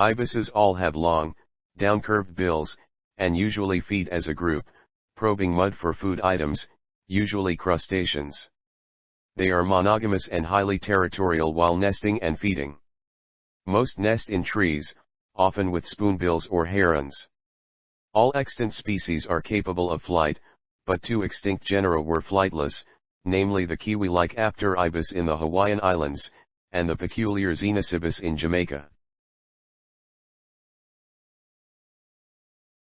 Ibises all have long, downcurved bills, and usually feed as a group, probing mud for food items, usually crustaceans. They are monogamous and highly territorial while nesting and feeding. Most nest in trees, often with spoonbills or herons. All extant species are capable of flight, but two extinct genera were flightless, namely the kiwi-like Apteribis in the Hawaiian Islands, and the peculiar Xenicibis in Jamaica.